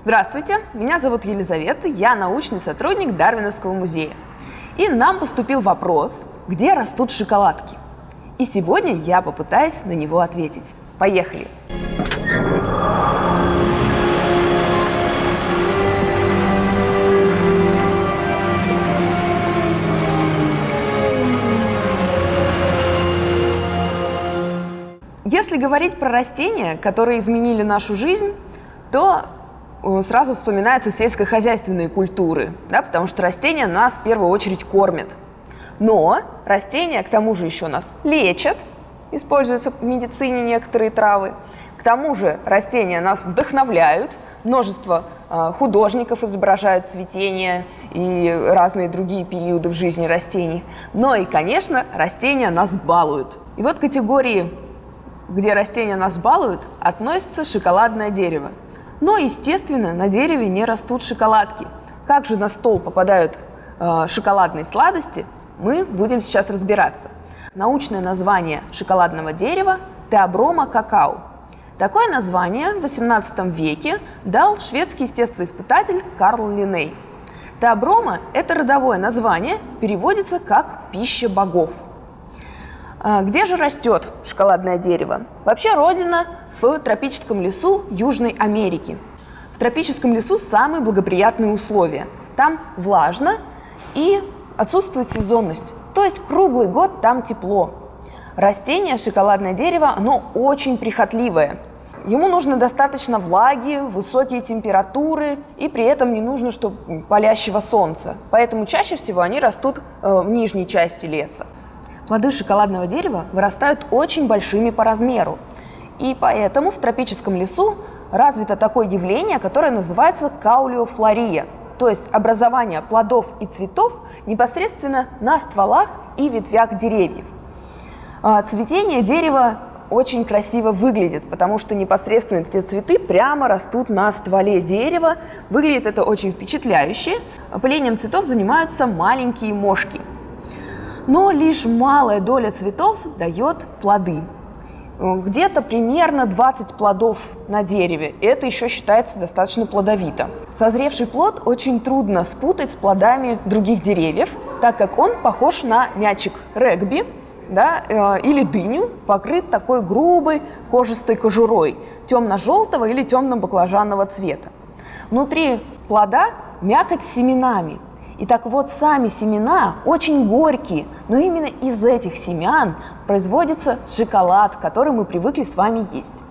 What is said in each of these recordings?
Здравствуйте, меня зовут Елизавета, я научный сотрудник Дарвиновского музея. И нам поступил вопрос, где растут шоколадки. И сегодня я попытаюсь на него ответить. Поехали! Если говорить про растения, которые изменили нашу жизнь, то сразу вспоминаются сельскохозяйственные культуры, да, потому что растения нас в первую очередь кормят. Но растения, к тому же, еще нас лечат, используются в медицине некоторые травы. К тому же растения нас вдохновляют, множество э, художников изображают цветение и разные другие периоды в жизни растений. Но и, конечно, растения нас балуют. И вот категории, где растения нас балуют, относится шоколадное дерево. Но, естественно, на дереве не растут шоколадки. Как же на стол попадают э, шоколадные сладости, мы будем сейчас разбираться. Научное название шоколадного дерева – теоброма какао. Такое название в XVIII веке дал шведский естествоиспытатель Карл Линней. Теоброма – это родовое название, переводится как «пища богов». А где же растет шоколадное дерево? Вообще родина в тропическом лесу Южной Америки. В тропическом лесу самые благоприятные условия. Там влажно и отсутствует сезонность, то есть круглый год там тепло. Растение, шоколадное дерево, оно очень прихотливое. Ему нужно достаточно влаги, высокие температуры, и при этом не нужно, чтобы палящего солнца. Поэтому чаще всего они растут э, в нижней части леса. Плоды шоколадного дерева вырастают очень большими по размеру. И поэтому в тропическом лесу развито такое явление, которое называется каулиофлория – то есть образование плодов и цветов непосредственно на стволах и ветвях деревьев. А, цветение дерева очень красиво выглядит, потому что непосредственно эти цветы прямо растут на стволе дерева. Выглядит это очень впечатляюще. Опылением цветов занимаются маленькие мошки. Но лишь малая доля цветов дает плоды. Где-то примерно 20 плодов на дереве. Это еще считается достаточно плодовито. Созревший плод очень трудно спутать с плодами других деревьев, так как он похож на мячик регби да, э, или дыню, покрыт такой грубой кожистой кожурой темно-желтого или темно-баклажанного цвета. Внутри плода мякоть с семенами – и так вот, сами семена очень горькие, но именно из этих семян производится шоколад, который мы привыкли с вами есть.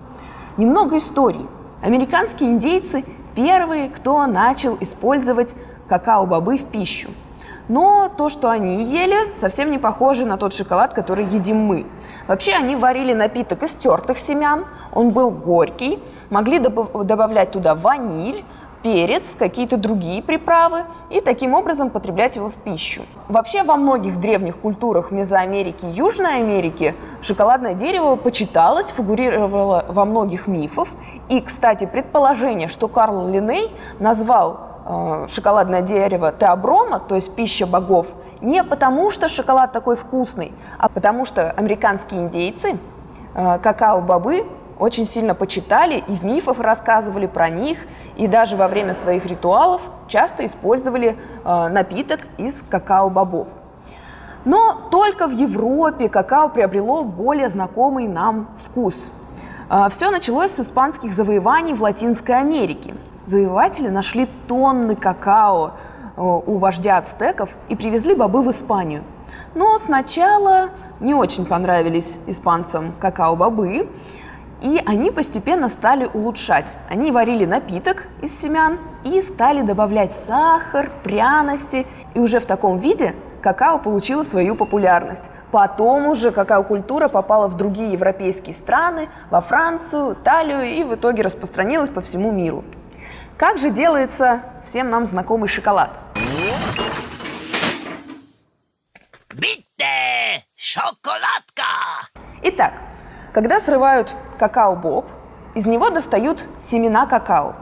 Немного историй. Американские индейцы первые, кто начал использовать какао-бобы в пищу. Но то, что они ели, совсем не похоже на тот шоколад, который едим мы. Вообще они варили напиток из тертых семян, он был горький, могли добавлять туда ваниль, перец, какие-то другие приправы и таким образом потреблять его в пищу. Вообще во многих древних культурах Мезоамерики и Южной Америки шоколадное дерево почиталось, фигурировало во многих мифах. И, кстати, предположение, что Карл Линней назвал э, шоколадное дерево теоброма, то есть пища богов, не потому что шоколад такой вкусный, а потому что американские индейцы э, какао-бобы очень сильно почитали и в мифах рассказывали про них, и даже во время своих ритуалов часто использовали э, напиток из какао-бобов. Но только в Европе какао приобрело более знакомый нам вкус. Э, все началось с испанских завоеваний в Латинской Америке. Завоеватели нашли тонны какао э, у вождя ацтеков и привезли бобы в Испанию. Но сначала не очень понравились испанцам какао-бобы, и они постепенно стали улучшать. Они варили напиток из семян и стали добавлять сахар, пряности. И уже в таком виде какао получило свою популярность. Потом уже какао-культура попала в другие европейские страны, во Францию, Италию и в итоге распространилась по всему миру. Как же делается всем нам знакомый шоколад? Битте! Шоколадка! Итак, когда срывают какао-боб, из него достают семена какао.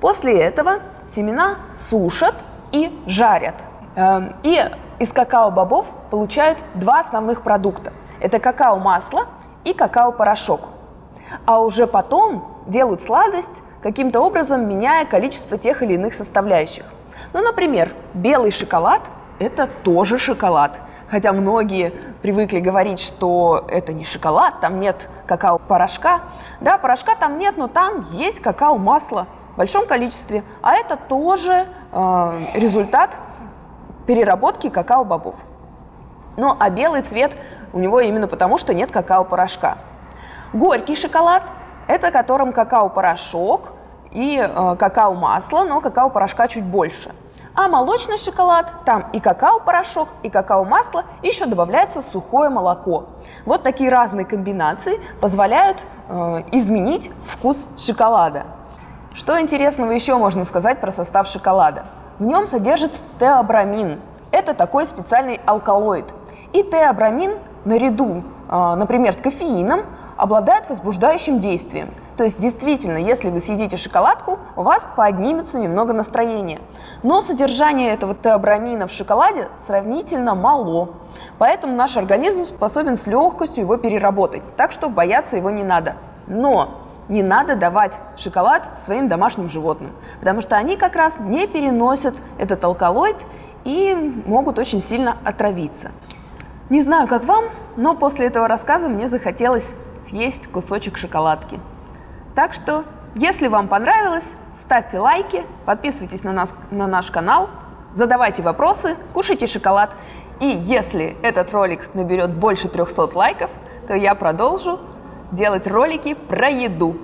После этого семена сушат и жарят. Эм, и из какао-бобов получают два основных продукта. Это какао-масло и какао-порошок. А уже потом делают сладость каким-то образом меняя количество тех или иных составляющих. Ну, например, белый шоколад – это тоже шоколад. Хотя многие привыкли говорить, что это не шоколад, там нет какао-порошка. Да, порошка там нет, но там есть какао-масло в большом количестве. А это тоже э, результат переработки какао-бобов. Ну, а белый цвет у него именно потому, что нет какао-порошка. Горький шоколад – это которым какао-порошок и э, какао-масло, но какао-порошка чуть больше. А молочный шоколад, там и какао-порошок, и какао-масло, и еще добавляется сухое молоко. Вот такие разные комбинации позволяют э, изменить вкус шоколада. Что интересного еще можно сказать про состав шоколада? В нем содержится теобрамин. Это такой специальный алкалоид. И теобрамин наряду, э, например, с кофеином, обладает возбуждающим действием. То есть действительно, если вы съедите шоколадку, у вас поднимется немного настроение. Но содержание этого теобрамина в шоколаде сравнительно мало. Поэтому наш организм способен с легкостью его переработать. Так что бояться его не надо. Но не надо давать шоколад своим домашним животным, потому что они как раз не переносят этот алкалоид и могут очень сильно отравиться. Не знаю, как вам, но после этого рассказа мне захотелось съесть кусочек шоколадки. Так что, если вам понравилось, ставьте лайки, подписывайтесь на, нас, на наш канал, задавайте вопросы, кушайте шоколад. И если этот ролик наберет больше 300 лайков, то я продолжу делать ролики про еду.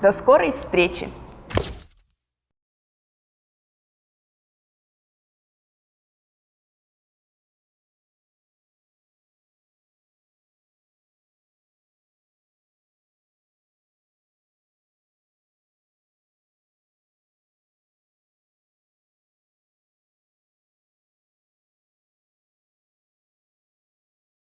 До скорой встречи!